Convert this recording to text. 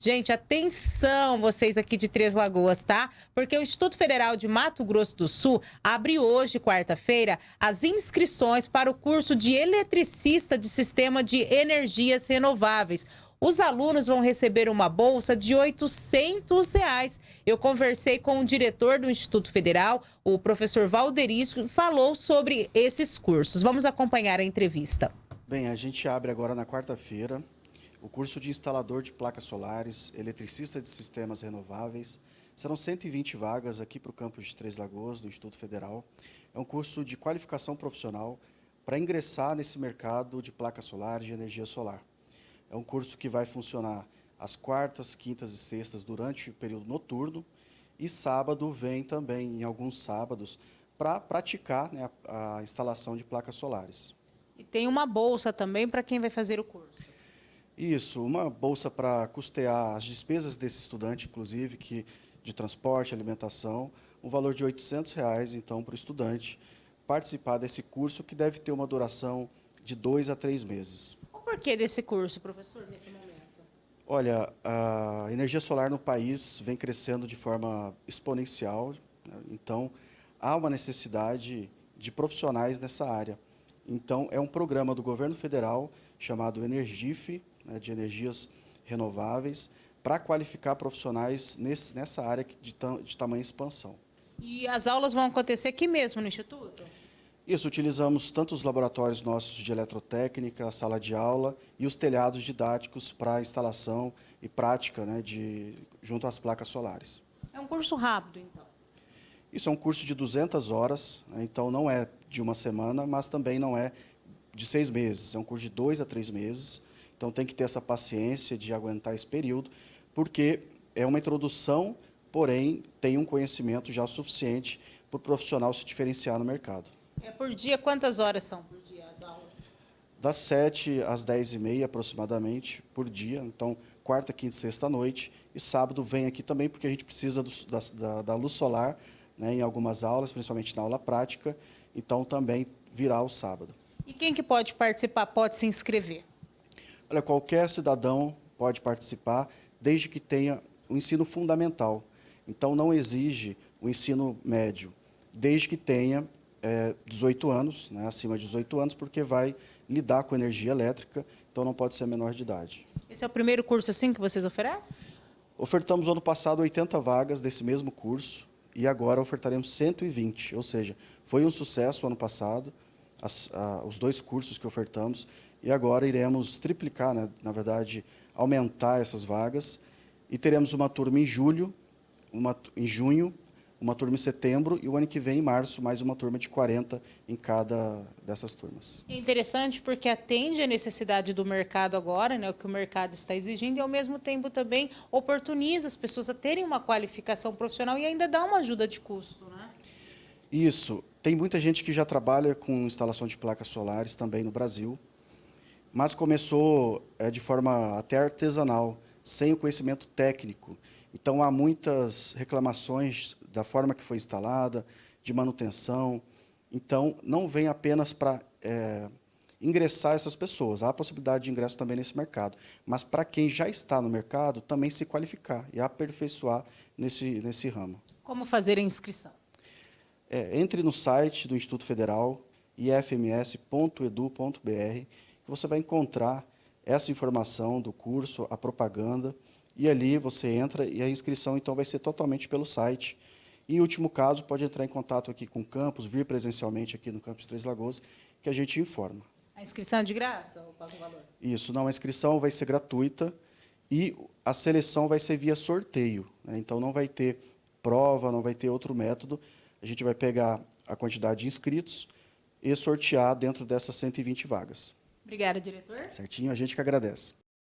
Gente, atenção vocês aqui de Três Lagoas, tá? Porque o Instituto Federal de Mato Grosso do Sul abre hoje, quarta-feira, as inscrições para o curso de eletricista de sistema de energias renováveis. Os alunos vão receber uma bolsa de 800 reais. Eu conversei com o diretor do Instituto Federal, o professor Valderisco, falou sobre esses cursos. Vamos acompanhar a entrevista. Bem, a gente abre agora na quarta-feira o curso de instalador de placas solares, eletricista de sistemas renováveis. Serão 120 vagas aqui para o campus de Três Lagoas, do Instituto Federal. É um curso de qualificação profissional para ingressar nesse mercado de placas solares, de energia solar. É um curso que vai funcionar às quartas, quintas e sextas durante o período noturno e sábado vem também, em alguns sábados, para praticar né, a, a instalação de placas solares. E tem uma bolsa também para quem vai fazer o curso. Isso, uma bolsa para custear as despesas desse estudante, inclusive, que de transporte, alimentação, um valor de 800 reais, então, para o estudante participar desse curso, que deve ter uma duração de dois a três meses. O porquê desse curso, professor, nesse momento? Olha, a energia solar no país vem crescendo de forma exponencial, né? então há uma necessidade de profissionais nessa área. Então, é um programa do governo federal chamado Energif, né, de energias renováveis, para qualificar profissionais nesse, nessa área de, de tamanha expansão. E as aulas vão acontecer aqui mesmo no Instituto? Isso, utilizamos tanto os laboratórios nossos de eletrotécnica, a sala de aula e os telhados didáticos para instalação e prática né, de, junto às placas solares. É um curso rápido, então? Isso é um curso de 200 horas, né, então não é de uma semana, mas também não é de seis meses. É um curso de dois a três meses, então tem que ter essa paciência de aguentar esse período, porque é uma introdução, porém tem um conhecimento já suficiente para o profissional se diferenciar no mercado. É por dia, quantas horas são por dia as aulas? Das 7 às 10 e meia aproximadamente por dia, então quarta, quinta e sexta noite, e sábado vem aqui também porque a gente precisa do, da, da, da, luz solar né, em algumas aulas, principalmente na aula prática, então também virá o sábado. E quem que pode participar, pode se inscrever? Olha, qualquer cidadão pode participar, desde que tenha o um ensino fundamental. Então, não exige o ensino médio, desde que tenha é, 18 anos, né, acima de 18 anos, porque vai lidar com energia elétrica, então não pode ser menor de idade. Esse é o primeiro curso assim que vocês oferecem? Ofertamos ano passado 80 vagas desse mesmo curso e agora ofertaremos 120, ou seja, foi um sucesso ano passado, as, a, os dois cursos que ofertamos, e agora iremos triplicar, né, na verdade, aumentar essas vagas, e teremos uma turma em julho, uma, em junho, uma turma em setembro, e o ano que vem, em março, mais uma turma de 40 em cada dessas turmas. É interessante porque atende a necessidade do mercado agora, né, o que o mercado está exigindo, e ao mesmo tempo também oportuniza as pessoas a terem uma qualificação profissional e ainda dá uma ajuda de custo. Né? Isso. Tem muita gente que já trabalha com instalação de placas solares também no Brasil, mas começou é, de forma até artesanal, sem o conhecimento técnico. Então, há muitas reclamações da forma que foi instalada, de manutenção. Então, não vem apenas para é, ingressar essas pessoas, há a possibilidade de ingresso também nesse mercado, mas para quem já está no mercado, também se qualificar e aperfeiçoar nesse, nesse ramo. Como fazer a inscrição? É, entre no site do Instituto Federal, ifms.edu.br, você vai encontrar essa informação do curso, a propaganda, e ali você entra e a inscrição então vai ser totalmente pelo site. E, em último caso, pode entrar em contato aqui com o campus, vir presencialmente aqui no campus Três Lagoas, que a gente informa. A inscrição é de graça ou paga o valor? Isso, não, a inscrição vai ser gratuita e a seleção vai ser via sorteio. Né? Então, não vai ter prova, não vai ter outro método. A gente vai pegar a quantidade de inscritos e sortear dentro dessas 120 vagas. Obrigada, diretor. Certinho, a gente que agradece.